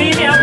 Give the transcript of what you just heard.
Ini.